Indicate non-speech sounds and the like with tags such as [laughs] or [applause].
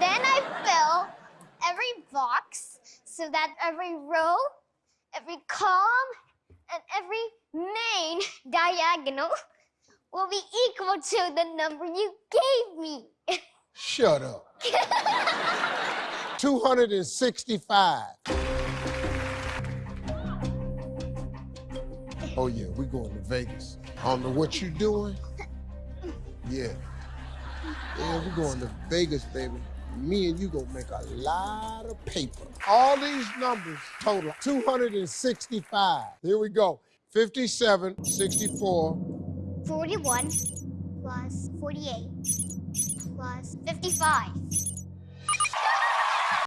Then I fill every box so that every row, every column, and every main [laughs] diagonal will be equal to the number you gave me. Shut up. 265. Oh yeah, we're going to Vegas. I don't know what you're doing. Yeah. Yeah, we're going to Vegas, baby. Me and you gonna make a lot of paper. All these numbers total 265. Here we go. 57, 64, 41 plus 48 plus 55